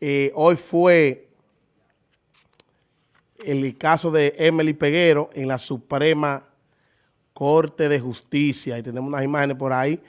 Eh, hoy fue el caso de Emily Peguero en la Suprema Corte de Justicia. Y tenemos unas imágenes por ahí.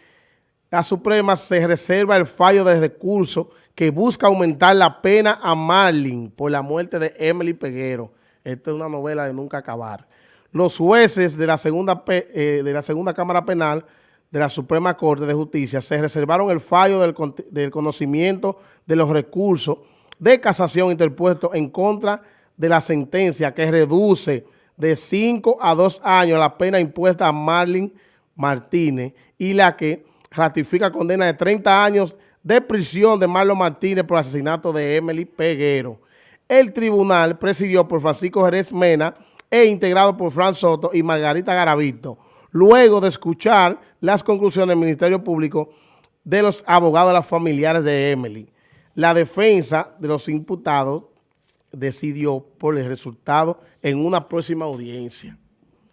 La Suprema se reserva el fallo de recurso que busca aumentar la pena a Marlin por la muerte de Emily Peguero. Esta es una novela de nunca acabar. Los jueces de la segunda, eh, de la segunda Cámara Penal de la Suprema Corte de Justicia se reservaron el fallo del, conocimiento de los recursos de casación interpuestos en contra de la sentencia que reduce de 5 a 2 años la pena impuesta a Marlin Martínez y la que ratifica condena de 30 años de prisión de Marlon Martínez por asesinato de Emily Peguero. El tribunal presidió por Francisco Jerez Mena e integrado por Fran Soto y Margarita Garavito luego de escuchar las conclusiones del Ministerio Público de los abogados de las familiares de Emily. La defensa de los imputados decidió por el resultado en una próxima audiencia.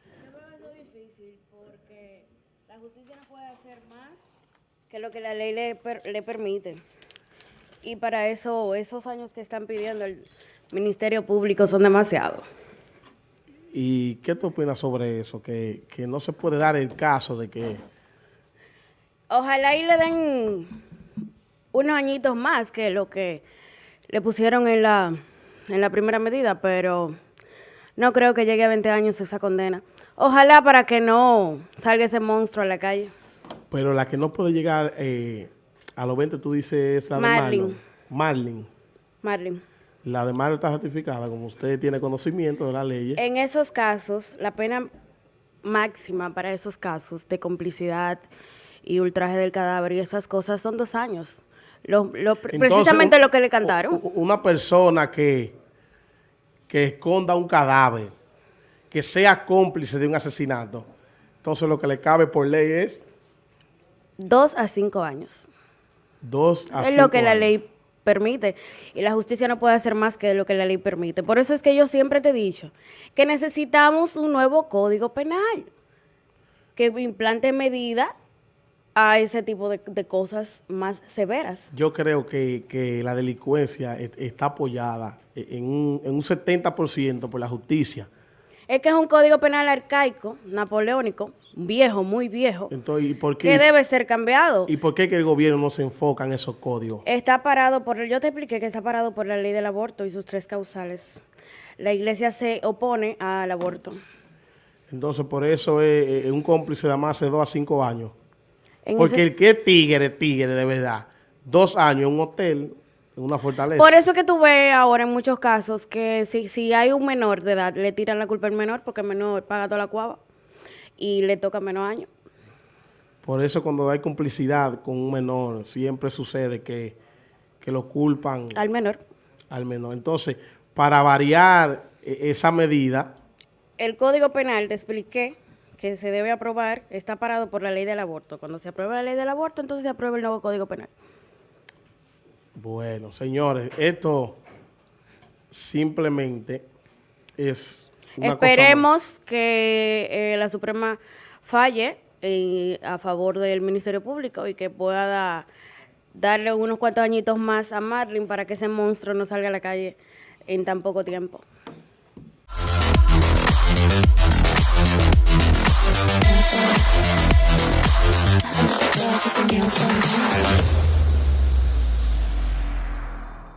Yo eso difícil porque la justicia no puede hacer más que lo que la ley le, le permite. Y para eso, esos años que están pidiendo el Ministerio Público son demasiados. ¿Y qué tú opinas sobre eso? Que, no se puede dar el caso de que... Ojalá y le den unos añitos más que lo que le pusieron en la, en la primera medida, pero no creo que llegue a 20 años esa condena. Ojalá para que no salga ese monstruo a la calle. Pero la que no puede llegar eh, a los 20, tú dices, es la Marlin. de Marlin. Marlin. La demanda está certificada, como usted tiene conocimiento de la ley. En esos casos, la pena máxima para esos casos de complicidad y ultraje del cadáver y esas cosas son dos años. precisamente lo que le cantaron. Una persona que, que esconda un cadáver, que sea cómplice de un asesinato, entonces lo que le cabe por ley es... Dos a cinco años. Dos a Es lo que la ley permite. Y la justicia no puede hacer más que lo que la ley permite. Por eso es que yo siempre te he dicho que necesitamos un nuevo código penal que implante medidas a ese tipo de, cosas más severas. Yo creo que, la delincuencia está apoyada en un, en un 70% por la justicia. Es que es un código penal arcaico, napoleónico, viejo, muy viejo, Entonces, ¿y por qué? que debe ser cambiado. ¿Y por qué que el gobierno no se enfoca en esos códigos? Está parado por, yo te expliqué que está parado por la ley del aborto y sus tres causales. La iglesia se opone al aborto. Entonces, por eso es, un cómplice de más de dos a cinco años. Porque el que es tigre, tigre de verdad. Dos años en un hotel, una fortaleza. Por eso que tú ves ahora en muchos casos que si, si hay un menor de edad, le tiran la culpa al menor porque el menor paga toda la cuava y le toca menos años. Por eso cuando hay complicidad con un menor, siempre sucede que, que lo culpan. Al menor. Al menor. Entonces, para variar e, esa medida... El Código Penal, te expliqué, que se debe aprobar, está parado por la ley del aborto. Cuando se aprueba la ley del aborto, entonces se aprueba el nuevo Código Penal. Bueno, señores, esto simplemente es una Esperemos que eh, la Suprema falle eh, a favor del Ministerio Público y que pueda darle unos cuantos añitos más a Marlin para que ese monstruo no salga a la calle en tan poco tiempo.